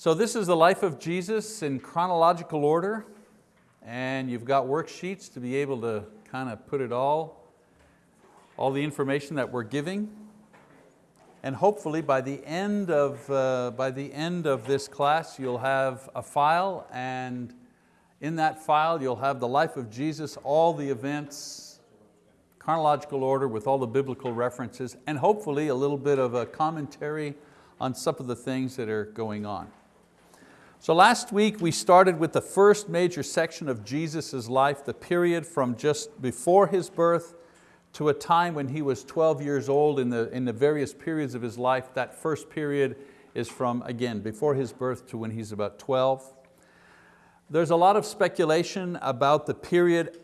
So this is the life of Jesus in chronological order and you've got worksheets to be able to kind of put it all, all the information that we're giving. And hopefully by the end of, uh, by the end of this class you'll have a file and in that file you'll have the life of Jesus, all the events, chronological order with all the biblical references and hopefully a little bit of a commentary on some of the things that are going on. So last week we started with the first major section of Jesus' life, the period from just before His birth to a time when He was 12 years old in the, in the various periods of His life. That first period is from, again, before His birth to when He's about 12. There's a lot of speculation about the period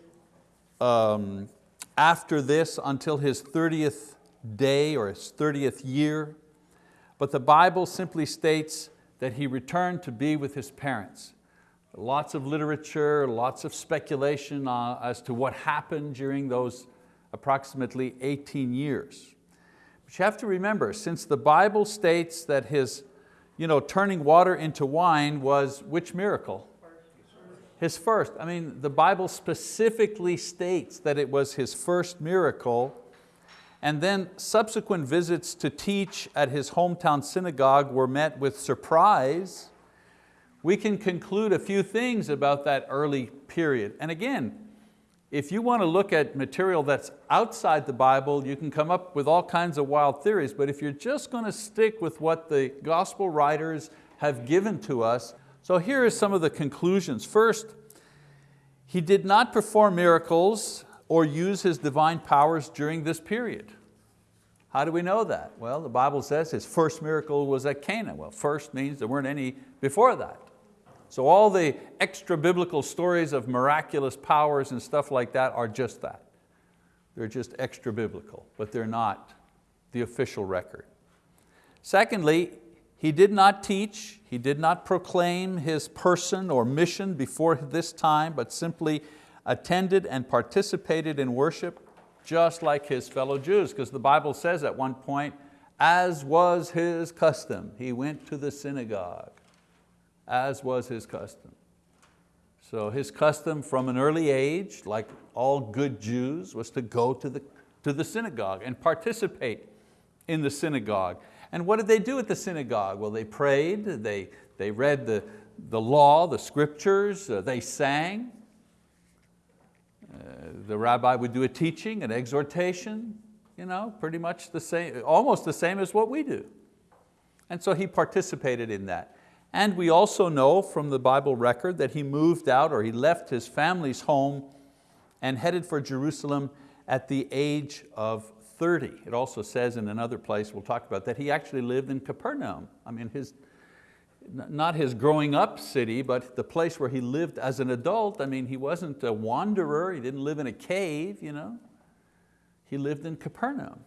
um, after this until His 30th day or His 30th year, but the Bible simply states that he returned to be with his parents. Lots of literature, lots of speculation uh, as to what happened during those approximately 18 years. But you have to remember, since the Bible states that his you know, turning water into wine was which miracle? His first. I mean, the Bible specifically states that it was his first miracle and then subsequent visits to teach at his hometown synagogue were met with surprise, we can conclude a few things about that early period. And again, if you want to look at material that's outside the Bible, you can come up with all kinds of wild theories, but if you're just going to stick with what the gospel writers have given to us, so here are some of the conclusions. First, he did not perform miracles or use his divine powers during this period. How do we know that? Well, the Bible says his first miracle was at Cana. Well, first means there weren't any before that. So all the extra biblical stories of miraculous powers and stuff like that are just that. They're just extra biblical, but they're not the official record. Secondly, he did not teach, he did not proclaim his person or mission before this time, but simply attended and participated in worship just like his fellow Jews, because the Bible says at one point, as was his custom, he went to the synagogue, as was his custom. So his custom from an early age, like all good Jews, was to go to the, to the synagogue and participate in the synagogue. And what did they do at the synagogue? Well, they prayed, they, they read the, the law, the scriptures, uh, they sang, uh, the rabbi would do a teaching, an exhortation, you know, pretty much the same, almost the same as what we do. And so he participated in that. And we also know from the Bible record that he moved out or he left his family's home and headed for Jerusalem at the age of 30. It also says in another place, we'll talk about that, he actually lived in Capernaum. I mean, his, not his growing up city, but the place where he lived as an adult. I mean, he wasn't a wanderer, he didn't live in a cave, you know. He lived in Capernaum.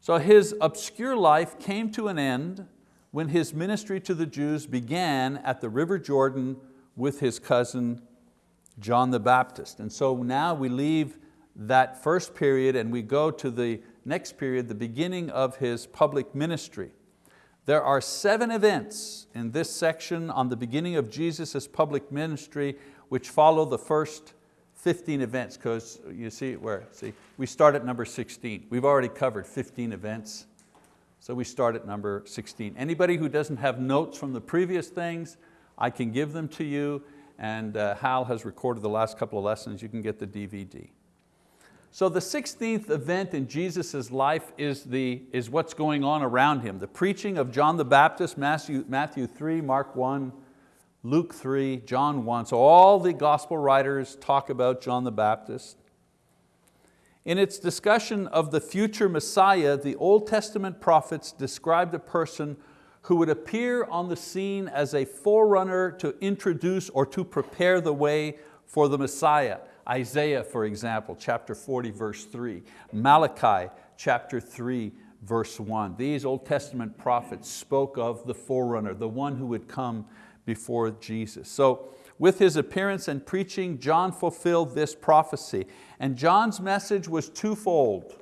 So his obscure life came to an end when his ministry to the Jews began at the River Jordan with his cousin John the Baptist. And so now we leave that first period and we go to the next period, the beginning of his public ministry. There are seven events in this section on the beginning of Jesus' public ministry which follow the first 15 events because you see where, see, we start at number 16. We've already covered 15 events, so we start at number 16. Anybody who doesn't have notes from the previous things, I can give them to you and uh, Hal has recorded the last couple of lessons. You can get the DVD. So the 16th event in Jesus' life is, the, is what's going on around him. The preaching of John the Baptist, Matthew, Matthew 3, Mark 1, Luke 3, John 1. So all the gospel writers talk about John the Baptist. In its discussion of the future Messiah, the Old Testament prophets described a person who would appear on the scene as a forerunner to introduce or to prepare the way for the Messiah. Isaiah, for example, chapter 40, verse 3. Malachi, chapter 3, verse 1. These Old Testament prophets spoke of the forerunner, the one who would come before Jesus. So with his appearance and preaching, John fulfilled this prophecy. And John's message was twofold.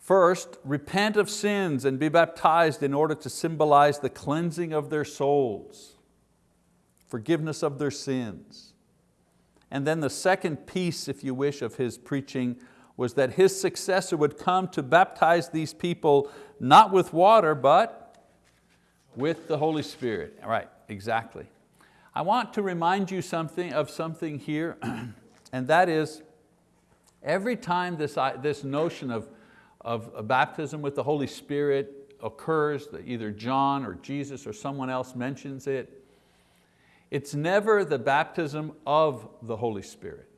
First, repent of sins and be baptized in order to symbolize the cleansing of their souls, forgiveness of their sins. And then the second piece, if you wish, of his preaching was that his successor would come to baptize these people not with water, but with the Holy Spirit. Right, exactly. I want to remind you something of something here, and that is every time this, this notion of of baptism with the Holy Spirit occurs, that either John or Jesus or someone else mentions it, it's never the baptism of the Holy Spirit.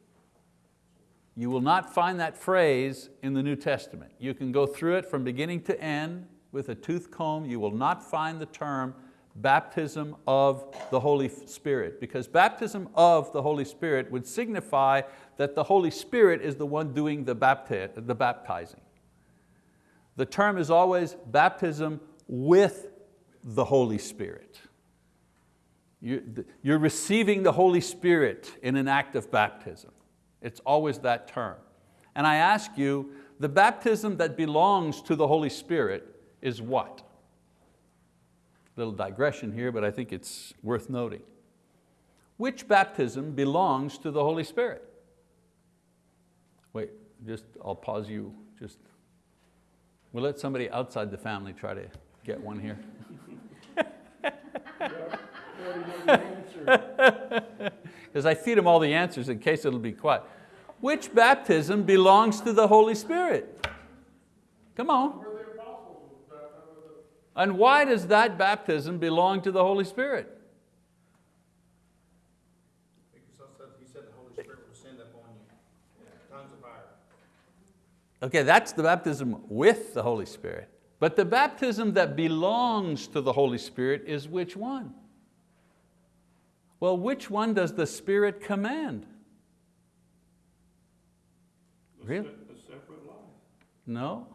You will not find that phrase in the New Testament. You can go through it from beginning to end with a tooth comb. You will not find the term baptism of the Holy Spirit because baptism of the Holy Spirit would signify that the Holy Spirit is the one doing the, bapti the baptizing. The term is always baptism with the Holy Spirit. You're receiving the Holy Spirit in an act of baptism. It's always that term. And I ask you, the baptism that belongs to the Holy Spirit is what? Little digression here, but I think it's worth noting. Which baptism belongs to the Holy Spirit? Wait, just, I'll pause you just We'll let somebody outside the family try to get one here. Because I feed them all the answers in case it'll be quiet. Which baptism belongs to the Holy Spirit? Come on. And why does that baptism belong to the Holy Spirit? He said the Holy Spirit will send upon you. Tons of fire. Okay, that's the baptism with the Holy Spirit. But the baptism that belongs to the Holy Spirit is which one? Well, which one does the Spirit command? Really? A separate life. No,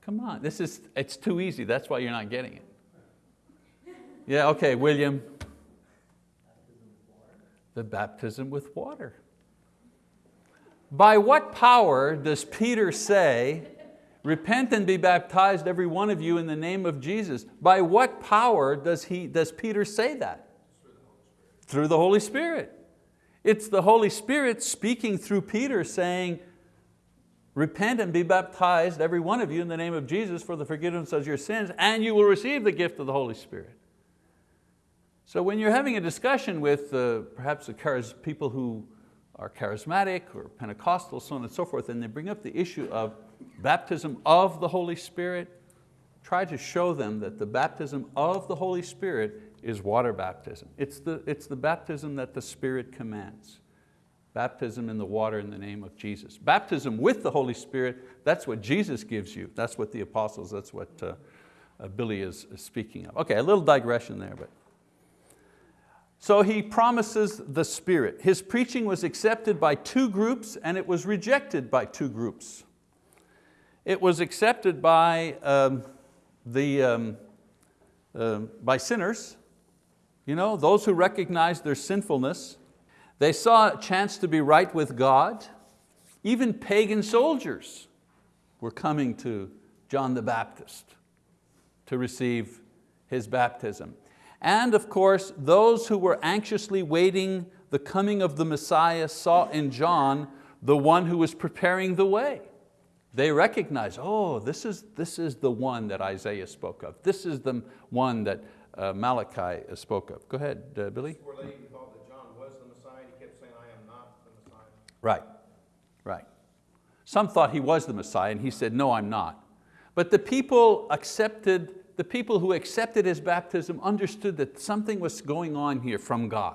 come on. This is, it's too easy. That's why you're not getting it. Yeah, okay, William. The baptism with water. By what power does Peter say, repent and be baptized every one of you in the name of Jesus? By what power does, he, does Peter say that? Through the Holy Spirit. It's the Holy Spirit speaking through Peter saying, repent and be baptized every one of you in the name of Jesus for the forgiveness of your sins and you will receive the gift of the Holy Spirit. So when you're having a discussion with uh, perhaps the people who are charismatic or Pentecostal, so on and so forth, and they bring up the issue of baptism of the Holy Spirit, try to show them that the baptism of the Holy Spirit is water baptism. It's the, it's the baptism that the Spirit commands. Baptism in the water in the name of Jesus. Baptism with the Holy Spirit, that's what Jesus gives you. That's what the apostles, that's what uh, uh, Billy is, is speaking of. Okay, a little digression there, but so he promises the Spirit. His preaching was accepted by two groups and it was rejected by two groups. It was accepted by, um, the, um, uh, by sinners, you know, those who recognized their sinfulness. They saw a chance to be right with God. Even pagan soldiers were coming to John the Baptist to receive his baptism. And of course, those who were anxiously waiting the coming of the Messiah saw in John the one who was preparing the way. They recognize, oh, this is, this is the one that Isaiah spoke of. This is the one that uh, Malachi spoke of. Go ahead, uh, Billy. Right, right. Some thought he was the Messiah and he said, no, I'm not. But the people accepted the people who accepted his baptism understood that something was going on here from God.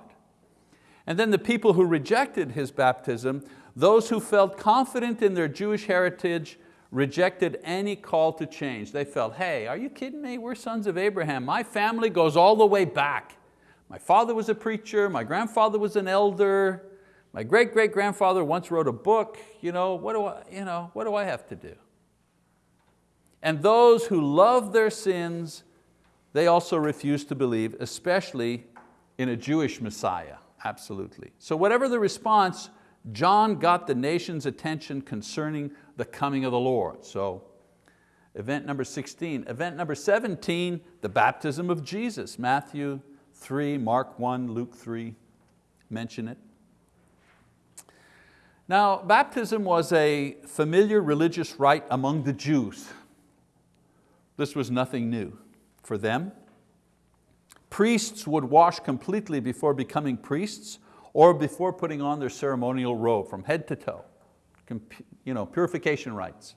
And then the people who rejected his baptism, those who felt confident in their Jewish heritage, rejected any call to change. They felt, hey, are you kidding me? We're sons of Abraham. My family goes all the way back. My father was a preacher, my grandfather was an elder, my great-great-grandfather once wrote a book. You know, what, do I, you know, what do I have to do? And those who love their sins, they also refuse to believe, especially in a Jewish Messiah, absolutely. So whatever the response, John got the nation's attention concerning the coming of the Lord. So Event number 16. Event number 17, the baptism of Jesus. Matthew 3, Mark 1, Luke 3 mention it. Now, baptism was a familiar religious rite among the Jews. This was nothing new for them. Priests would wash completely before becoming priests or before putting on their ceremonial robe from head to toe. You know, purification rites.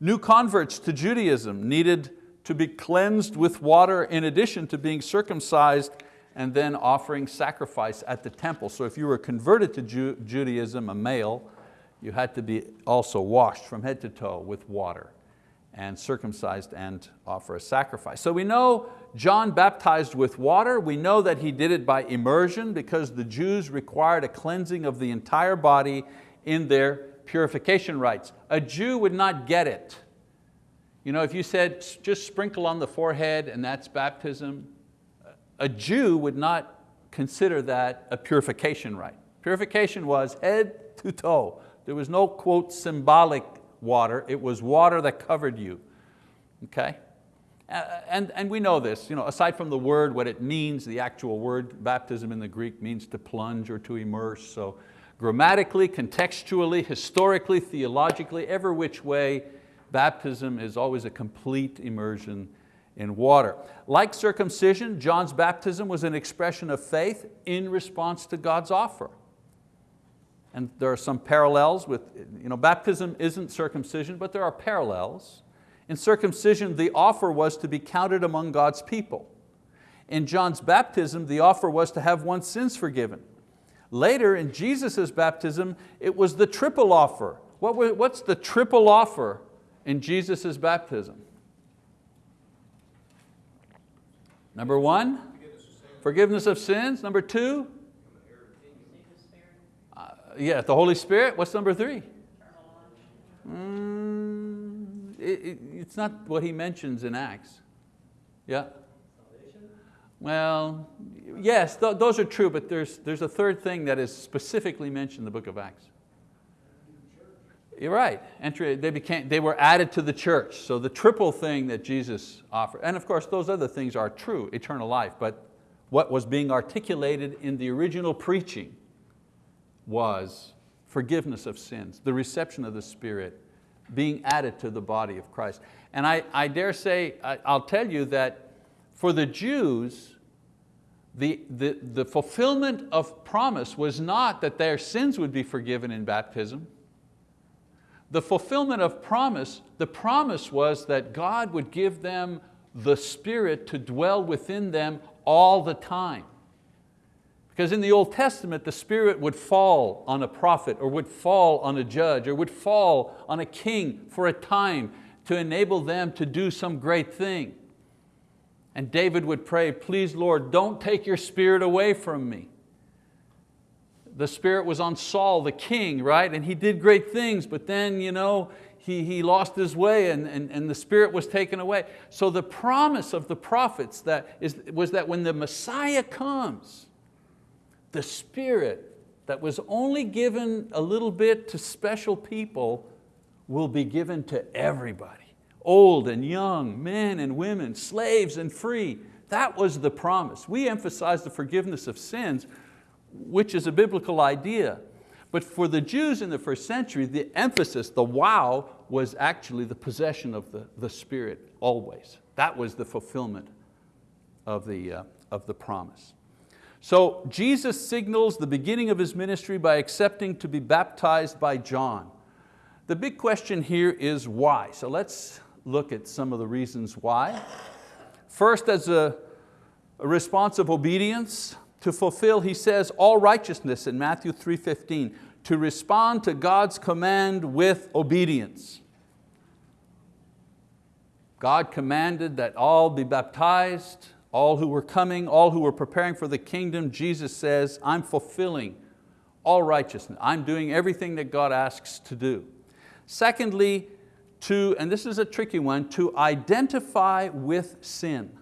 New converts to Judaism needed to be cleansed with water in addition to being circumcised and then offering sacrifice at the temple. So if you were converted to Ju Judaism, a male, you had to be also washed from head to toe with water and circumcised and offer a sacrifice. So we know John baptized with water. We know that he did it by immersion because the Jews required a cleansing of the entire body in their purification rites. A Jew would not get it. You know, if you said, just sprinkle on the forehead and that's baptism, a Jew would not consider that a purification rite. Purification was head to toe. There was no, quote, symbolic water. It was water that covered you, okay? And, and we know this, you know, aside from the word, what it means, the actual word, baptism in the Greek means to plunge or to immerse. So grammatically, contextually, historically, theologically, every which way, baptism is always a complete immersion in water. Like circumcision, John's baptism was an expression of faith in response to God's offer. And there are some parallels with, you know, baptism isn't circumcision, but there are parallels. In circumcision, the offer was to be counted among God's people. In John's baptism, the offer was to have one's sins forgiven. Later, in Jesus' baptism, it was the triple offer. What, what's the triple offer in Jesus' baptism? Number one, forgiveness of sins. Number two, uh, yeah, the Holy Spirit. What's number three? Mm, it, it, it's not what he mentions in Acts. Yeah? Well, yes, th those are true, but there's, there's a third thing that is specifically mentioned in the book of Acts. You're right, entry, they, became, they were added to the church. So the triple thing that Jesus offered, and of course those other things are true, eternal life, but what was being articulated in the original preaching was forgiveness of sins, the reception of the Spirit, being added to the body of Christ. And I, I dare say, I, I'll tell you that for the Jews, the, the, the fulfillment of promise was not that their sins would be forgiven in baptism, the fulfillment of promise, the promise was that God would give them the Spirit to dwell within them all the time. Because in the Old Testament, the Spirit would fall on a prophet or would fall on a judge or would fall on a king for a time to enable them to do some great thing. And David would pray, please Lord, don't take your Spirit away from me the Spirit was on Saul, the king, right? And he did great things, but then you know, he, he lost his way and, and, and the Spirit was taken away. So the promise of the prophets that is, was that when the Messiah comes, the Spirit that was only given a little bit to special people will be given to everybody. Old and young, men and women, slaves and free. That was the promise. We emphasize the forgiveness of sins, which is a biblical idea. But for the Jews in the first century, the emphasis, the wow, was actually the possession of the, the Spirit always. That was the fulfillment of the, uh, of the promise. So Jesus signals the beginning of His ministry by accepting to be baptized by John. The big question here is why. So let's look at some of the reasons why. First, as a, a response of obedience, to fulfill, he says, all righteousness in Matthew 3.15, to respond to God's command with obedience. God commanded that all be baptized, all who were coming, all who were preparing for the kingdom. Jesus says, I'm fulfilling all righteousness. I'm doing everything that God asks to do. Secondly, to, and this is a tricky one, to identify with sin.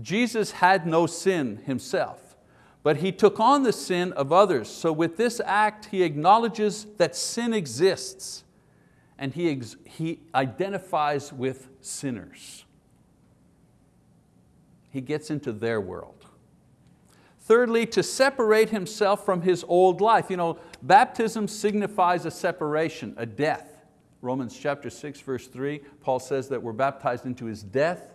Jesus had no sin himself, but He took on the sin of others. So with this act, He acknowledges that sin exists and he, he identifies with sinners. He gets into their world. Thirdly, to separate himself from his old life. You know, baptism signifies a separation, a death. Romans chapter 6 verse 3, Paul says that we're baptized into His death.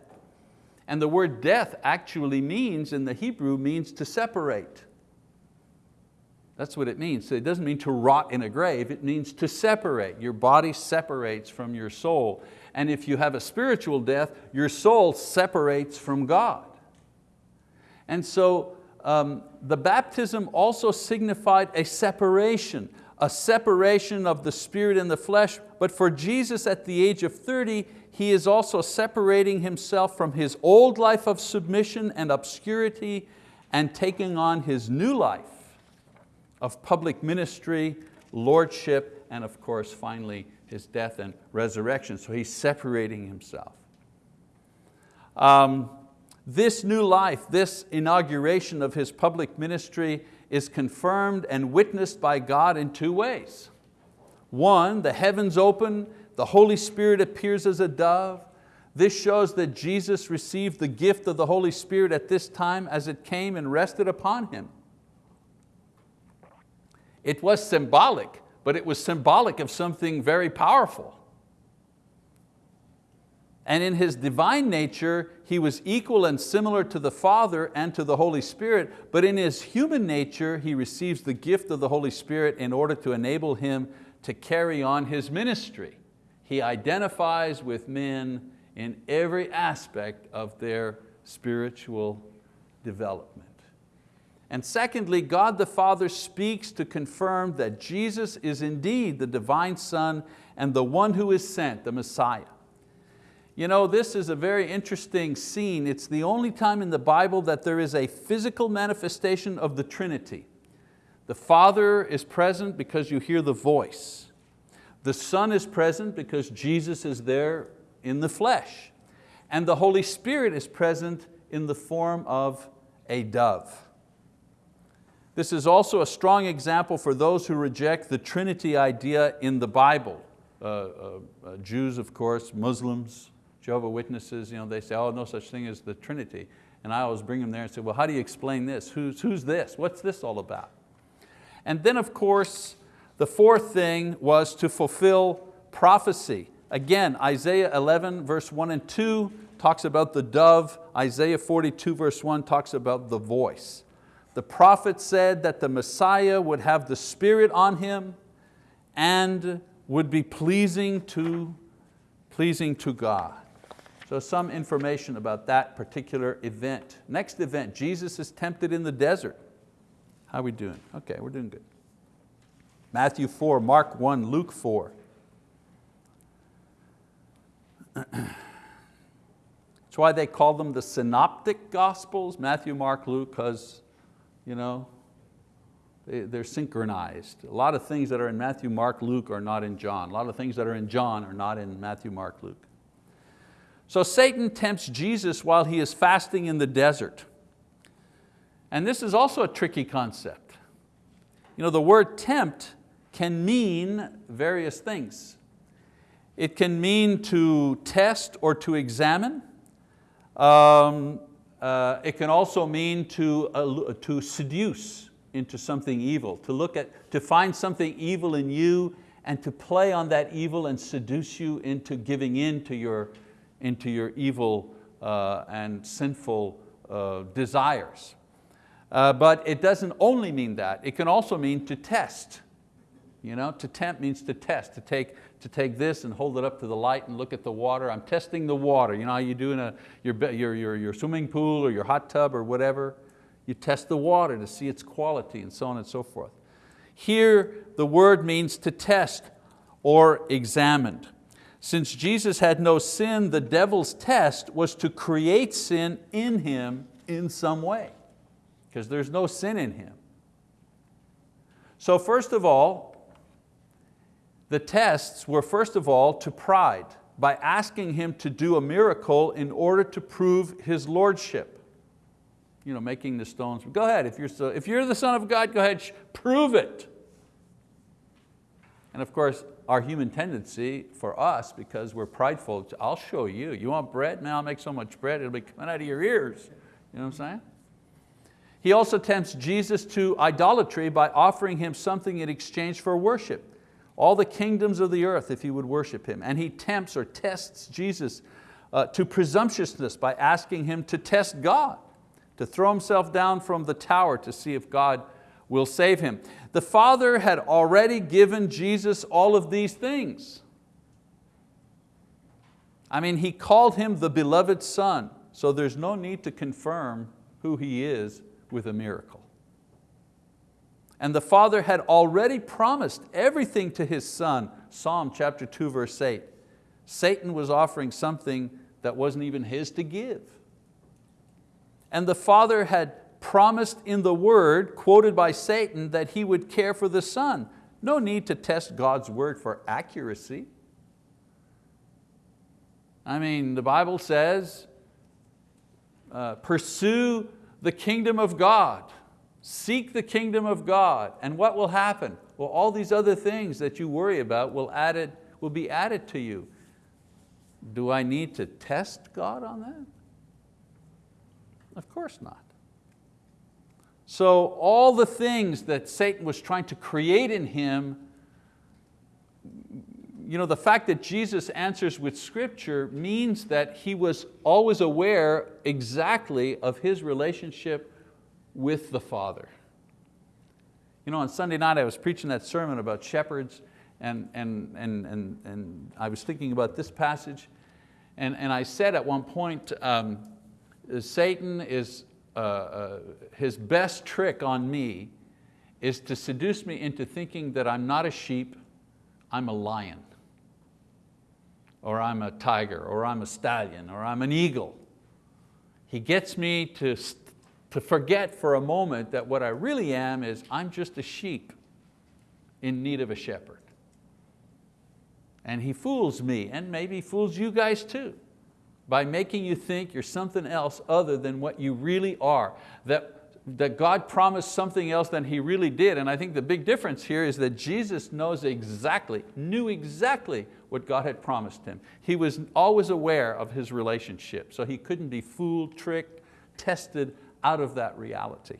And the word death actually means, in the Hebrew, means to separate. That's what it means. So it doesn't mean to rot in a grave, it means to separate. Your body separates from your soul. And if you have a spiritual death, your soul separates from God. And so um, the baptism also signified a separation, a separation of the spirit and the flesh, but for Jesus at the age of 30, he is also separating himself from his old life of submission and obscurity and taking on his new life of public ministry, lordship, and of course finally his death and resurrection. So he's separating himself. Um, this new life, this inauguration of his public ministry is confirmed and witnessed by God in two ways. One, the heavens open, the Holy Spirit appears as a dove. This shows that Jesus received the gift of the Holy Spirit at this time as it came and rested upon Him. It was symbolic, but it was symbolic of something very powerful. And in His divine nature, He was equal and similar to the Father and to the Holy Spirit, but in His human nature, He receives the gift of the Holy Spirit in order to enable Him to carry on His ministry. He identifies with men in every aspect of their spiritual development. And secondly, God the Father speaks to confirm that Jesus is indeed the divine Son and the one who is sent, the Messiah. You know, this is a very interesting scene. It's the only time in the Bible that there is a physical manifestation of the Trinity. The Father is present because you hear the voice. The Son is present because Jesus is there in the flesh. And the Holy Spirit is present in the form of a dove. This is also a strong example for those who reject the Trinity idea in the Bible. Uh, uh, uh, Jews, of course, Muslims, Jehovah Witnesses, you know, they say, oh, no such thing as the Trinity. And I always bring them there and say, well, how do you explain this? Who's, who's this? What's this all about? And then of course, the fourth thing was to fulfill prophecy. Again, Isaiah 11 verse 1 and 2 talks about the dove. Isaiah 42 verse 1 talks about the voice. The prophet said that the Messiah would have the Spirit on him and would be pleasing to, pleasing to God. So some information about that particular event. Next event, Jesus is tempted in the desert. How are we doing? Okay, we're doing good. Matthew 4, Mark 1, Luke 4. That's why they call them the synoptic gospels, Matthew, Mark, Luke, because you know, they, are synchronized. A lot of things that are in Matthew, Mark, Luke are not in John. A lot of things that are in John are not in Matthew, Mark, Luke. So Satan tempts Jesus while he is fasting in the desert. And this is also a tricky concept. You know, the word tempt can mean various things. It can mean to test or to examine. Um, uh, it can also mean to, uh, to seduce into something evil, to look at, to find something evil in you and to play on that evil and seduce you into giving in to your, into your evil uh, and sinful uh, desires. Uh, but it doesn't only mean that, it can also mean to test. You know, to tempt means to test, to take, to take this and hold it up to the light and look at the water. I'm testing the water. You know how you do in a, your, your, your, your swimming pool or your hot tub or whatever? You test the water to see its quality and so on and so forth. Here, the word means to test or examined. Since Jesus had no sin, the devil's test was to create sin in Him in some way, because there's no sin in Him. So first of all, the tests were first of all to pride by asking him to do a miracle in order to prove his lordship. You know, making the stones, go ahead, if you're, if you're the son of God, go ahead, prove it. And of course, our human tendency for us because we're prideful. I'll show you. You want bread? Man, I'll make so much bread, it'll be coming out of your ears. You know what I'm saying? He also tempts Jesus to idolatry by offering him something in exchange for worship. All the kingdoms of the earth if he would worship him. And he tempts or tests Jesus uh, to presumptuousness by asking him to test God, to throw himself down from the tower to see if God will save him. The Father had already given Jesus all of these things. I mean, He called Him the beloved Son, so there's no need to confirm who He is with a miracle. And the Father had already promised everything to His Son, Psalm chapter 2, verse 8. Satan was offering something that wasn't even His to give. And the Father had promised in the word, quoted by Satan, that he would care for the Son. No need to test God's word for accuracy. I mean, the Bible says, uh, pursue the kingdom of God. Seek the kingdom of God. And what will happen? Well, all these other things that you worry about will, added, will be added to you. Do I need to test God on that? Of course not. So all the things that Satan was trying to create in him, you know, the fact that Jesus answers with scripture means that he was always aware exactly of his relationship with the Father. You know, on Sunday night I was preaching that sermon about shepherds and, and, and, and, and I was thinking about this passage and, and I said at one point, um, Satan is uh, uh, his best trick on me is to seduce me into thinking that I'm not a sheep, I'm a lion, or I'm a tiger, or I'm a stallion, or I'm an eagle. He gets me to, to forget for a moment that what I really am is I'm just a sheep in need of a shepherd. And he fools me, and maybe fools you guys too by making you think you're something else other than what you really are. That, that God promised something else than He really did. And I think the big difference here is that Jesus knows exactly, knew exactly what God had promised Him. He was always aware of His relationship, so He couldn't be fooled, tricked, tested out of that reality.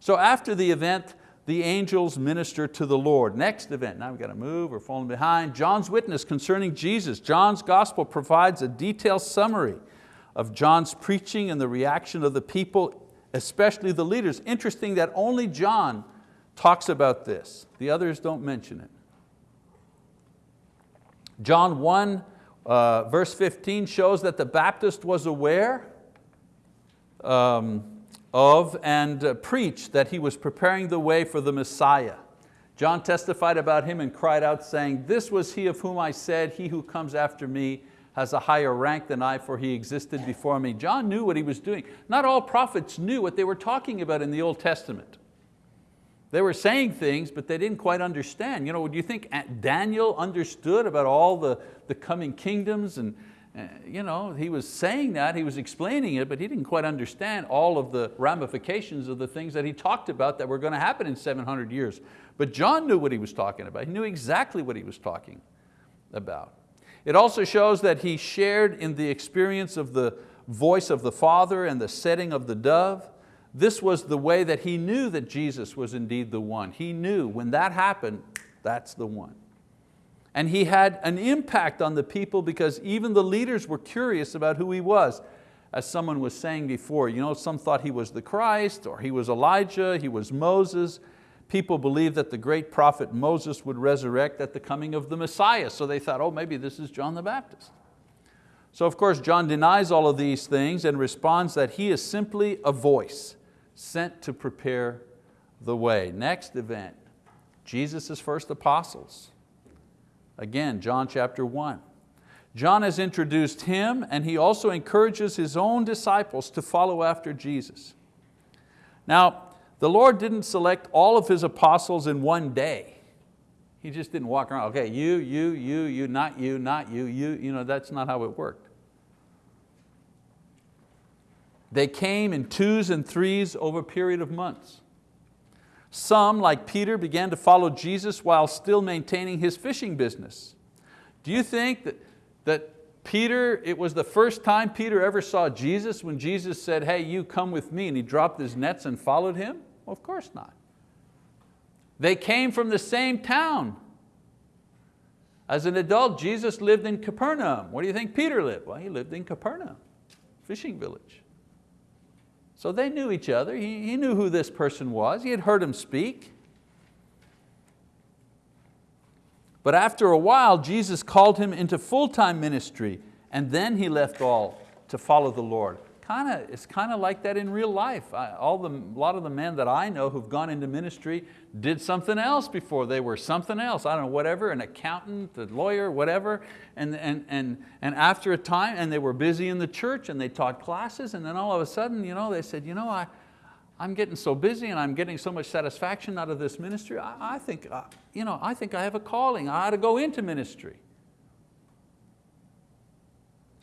So after the event, the angels minister to the Lord. Next event, now we've got to move, we're falling behind. John's witness concerning Jesus. John's gospel provides a detailed summary of John's preaching and the reaction of the people, especially the leaders. Interesting that only John talks about this. The others don't mention it. John 1 uh, verse 15 shows that the Baptist was aware um, of and preached that he was preparing the way for the Messiah. John testified about him and cried out saying, this was he of whom I said, he who comes after me has a higher rank than I, for he existed before me. John knew what he was doing. Not all prophets knew what they were talking about in the Old Testament. They were saying things, but they didn't quite understand. You know, do you think Daniel understood about all the, the coming kingdoms and, Uh, you know, he was saying that, he was explaining it, but he didn't quite understand all of the ramifications of the things that he talked about that were going to happen in 700 years. But John knew what he was talking about. He knew exactly what he was talking about. It also shows that he shared in the experience of the voice of the Father and the setting of the dove. This was the way that he knew that Jesus was indeed the one. He knew when that happened, that's the one. And he had an impact on the people because even the leaders were curious about who he was. As someone was saying before, you know, some thought he was the Christ or he was Elijah, he was Moses. People believed that the great prophet Moses would resurrect at the coming of the Messiah. So they thought, oh, maybe this is John the Baptist. So of course, John denies all of these things and responds that he is simply a voice sent to prepare the way. Next event, Jesus' first apostles. Again, John chapter one. John has introduced him and he also encourages his own disciples to follow after Jesus. Now, the Lord didn't select all of His apostles in one day. He just didn't walk around, okay, you, you, you, you, not you, not you, you, you know, that's not how it worked. They came in twos and threes over a period of months. Some, like Peter, began to follow Jesus while still maintaining his fishing business. Do you think that, that Peter, it was the first time Peter ever saw Jesus when Jesus said, hey, you come with me, and he dropped his nets and followed him? Well, of course not. They came from the same town. As an adult, Jesus lived in Capernaum. Where do you think Peter lived? Well, he lived in Capernaum, fishing village. So they knew each other. He, he knew who this person was. He had heard him speak. But after a while, Jesus called him into full-time ministry and then he left all to follow the Lord. Kinda, it's kind of like that in real life. I, all the, a lot of the men that I know who've gone into ministry did something else before. They were something else, I don't know, whatever, an accountant, a lawyer, whatever. And, and, and, and after a time, and they were busy in the church and they taught classes and then all of a sudden, you know, they said, you know, I, I'm getting so busy and I'm getting so much satisfaction out of this ministry, I, I, think, uh, you know, I think I have a calling, I ought to go into ministry.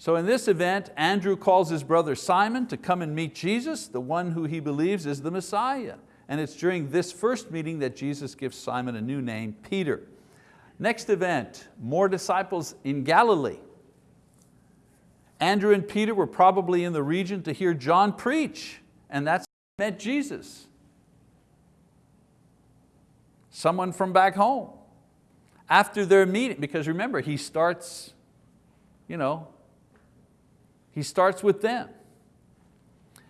So in this event, Andrew calls his brother Simon to come and meet Jesus, the one who he believes is the Messiah. And it's during this first meeting that Jesus gives Simon a new name, Peter. Next event, more disciples in Galilee. Andrew and Peter were probably in the region to hear John preach, and that's how met Jesus. Someone from back home. After their meeting, because remember, he starts, you know, he starts with them.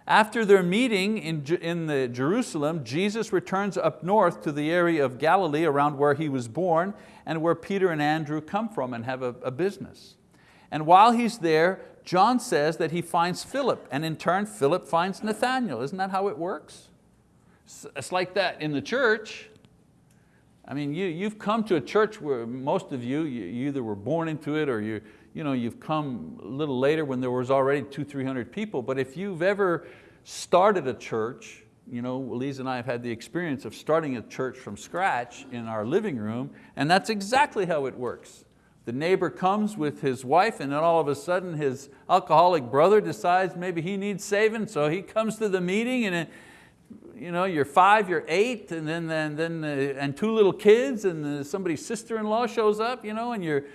After their meeting in, in the Jerusalem, Jesus returns up north to the area of Galilee around where he was born and where Peter and Andrew come from and have a, a business. And while he's there, John says that he finds Philip and in turn Philip finds Nathaniel. Isn't that how it works? It's like that in the church. I mean, you, you've come to a church where most of you, you either were born into it or you, you know, you've come a little later when there was already two, 300 people, but if you've ever started a church, you know, Lisa and I have had the experience of starting a church from scratch in our living room, and that's exactly how it works. The neighbor comes with his wife and then all of a sudden his alcoholic brother decides maybe he needs saving, so he comes to the meeting and it, you know, you're five, you're eight, and then, then, then uh, and two little kids, and uh, somebody's sister-in-law shows up, you know, and you're,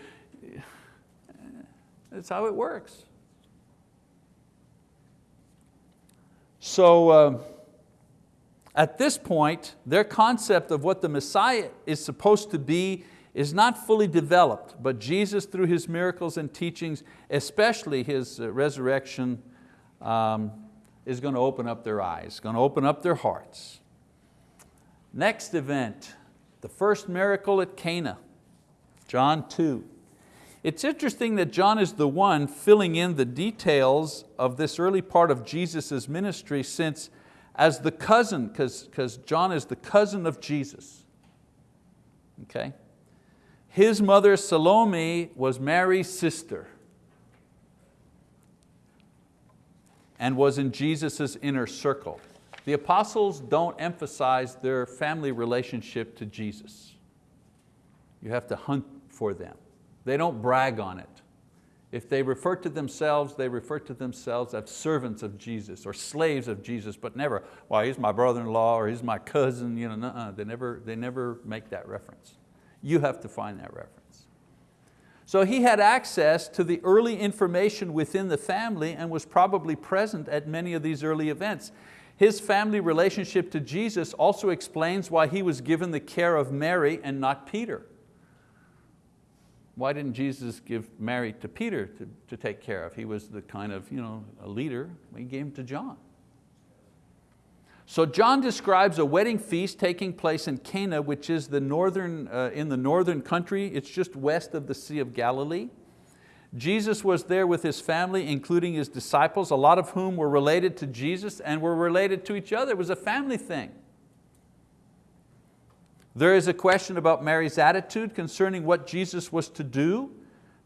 that's how it works. So uh, at this point, their concept of what the Messiah is supposed to be is not fully developed, but Jesus through His miracles and teachings, especially His uh, resurrection, um, is going to open up their eyes, going to open up their hearts. Next event, the first miracle at Cana, John 2. It's interesting that John is the one filling in the details of this early part of Jesus' ministry since as the cousin, because John is the cousin of Jesus. Okay? His mother Salome was Mary's sister and was in Jesus' inner circle. The apostles don't emphasize their family relationship to Jesus. You have to hunt for them. They don't brag on it. If they refer to themselves, they refer to themselves as servants of Jesus or slaves of Jesus, but never, well, he's my brother-in-law or he's my cousin. You know, uh they, never, they never make that reference. You have to find that reference. So he had access to the early information within the family and was probably present at many of these early events. His family relationship to Jesus also explains why he was given the care of Mary and not Peter. Why didn't Jesus give Mary to Peter to, to take care of? He was the kind of you know, a leader, he gave him to John. So John describes a wedding feast taking place in Cana, which is the northern, uh, in the northern country. It's just west of the Sea of Galilee. Jesus was there with his family, including his disciples, a lot of whom were related to Jesus and were related to each other. It was a family thing. There is a question about Mary's attitude concerning what Jesus was to do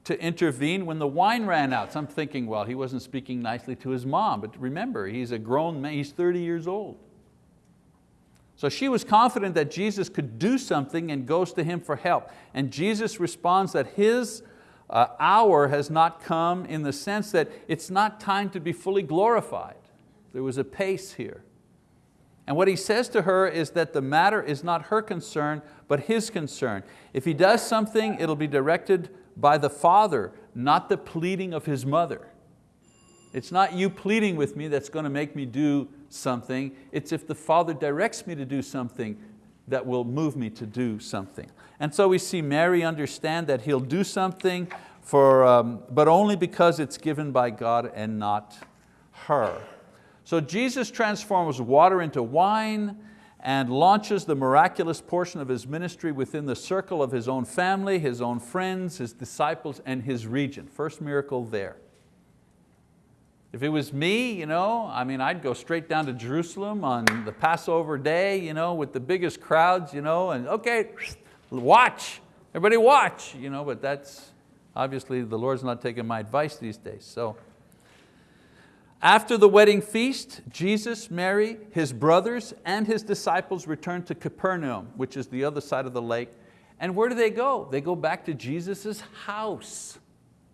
to intervene when the wine ran out. So I'm thinking, well, he wasn't speaking nicely to his mom, but remember, he's a grown man, he's 30 years old. So she was confident that Jesus could do something and goes to him for help. And Jesus responds that his uh, hour has not come in the sense that it's not time to be fully glorified. There was a pace here. And what he says to her is that the matter is not her concern, but his concern. If he does something, it'll be directed by the father, not the pleading of his mother. It's not you pleading with me that's going to make me do something. It's if the father directs me to do something that will move me to do something. And so we see Mary understand that he'll do something, for, um, but only because it's given by God and not her. So Jesus transforms water into wine and launches the miraculous portion of His ministry within the circle of His own family, His own friends, His disciples, and His region. First miracle there. If it was me, you know, I mean, I'd go straight down to Jerusalem on the Passover day you know, with the biggest crowds, you know, and okay, watch, everybody watch, you know, but that's, obviously the Lord's not taking my advice these days. So after the wedding feast, Jesus, Mary, his brothers, and his disciples returned to Capernaum, which is the other side of the lake. And where do they go? They go back to Jesus' house.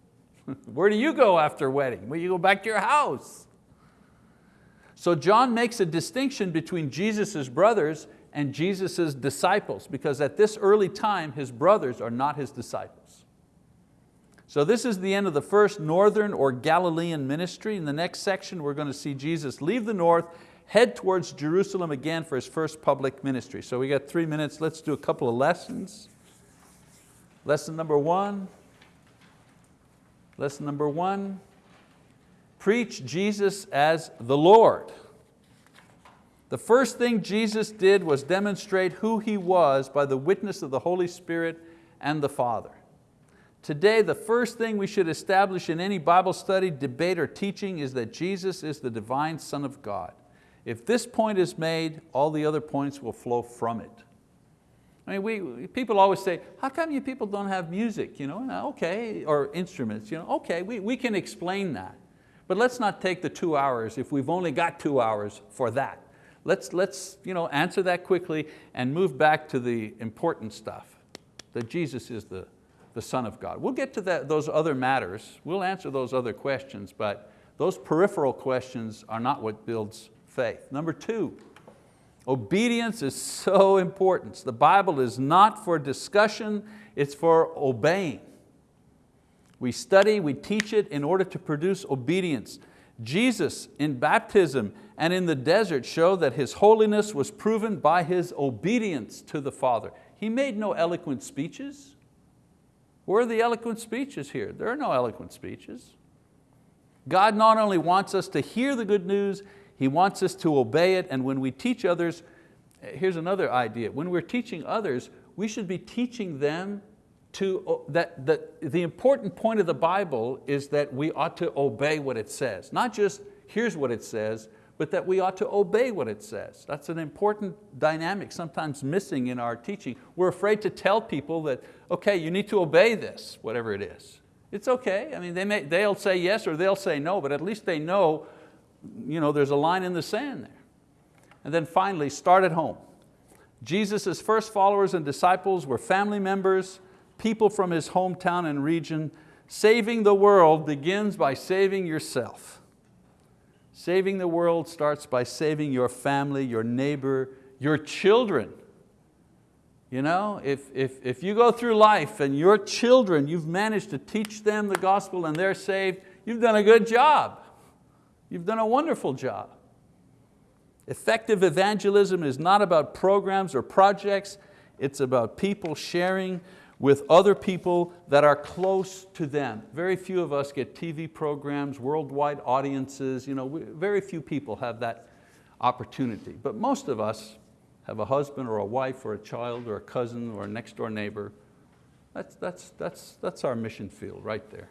where do you go after wedding? Well, you go back to your house. So John makes a distinction between Jesus' brothers and Jesus' disciples because at this early time, his brothers are not his disciples. So this is the end of the first northern or Galilean ministry. In the next section, we're going to see Jesus leave the north, head towards Jerusalem again for His first public ministry. So we got three minutes, let's do a couple of lessons. Lesson number one, lesson number one, preach Jesus as the Lord. The first thing Jesus did was demonstrate who He was by the witness of the Holy Spirit and the Father. Today, the first thing we should establish in any Bible study, debate, or teaching is that Jesus is the divine Son of God. If this point is made, all the other points will flow from it. I mean, we, people always say, how come you people don't have music? You know, okay, or instruments. You know, okay, we, we can explain that. But let's not take the two hours if we've only got two hours for that. Let's, let's you know, answer that quickly and move back to the important stuff, that Jesus is the, the Son of God. We'll get to that, those other matters, we'll answer those other questions, but those peripheral questions are not what builds faith. Number two, obedience is so important. The Bible is not for discussion, it's for obeying. We study, we teach it in order to produce obedience. Jesus in baptism and in the desert showed that His holiness was proven by His obedience to the Father. He made no eloquent speeches. Where are the eloquent speeches here? There are no eloquent speeches. God not only wants us to hear the good news, He wants us to obey it, and when we teach others, eh, here's another idea, when we're teaching others, we should be teaching them to, that, that the important point of the Bible is that we ought to obey what it says. Not just here's what it says, but that we ought to obey what it says. That's an important dynamic, sometimes missing in our teaching. We're afraid to tell people that, okay, you need to obey this, whatever it is. It's okay, I mean, they may, they'll say yes or they'll say no, but at least they know you know, there's a line in the sand there. And then finally, start at home. Jesus' first followers and disciples were family members, people from his hometown and region. Saving the world begins by saving yourself. Saving the world starts by saving your family, your neighbor, your children. You know, if, if, if you go through life and your children, you've managed to teach them the gospel and they're saved, you've done a good job. You've done a wonderful job. Effective evangelism is not about programs or projects, it's about people sharing with other people that are close to them. Very few of us get TV programs, worldwide audiences, you know, very few people have that opportunity. But most of us have a husband or a wife or a child or a cousin or a next door neighbor. That's, that's, that's, that's our mission field right there.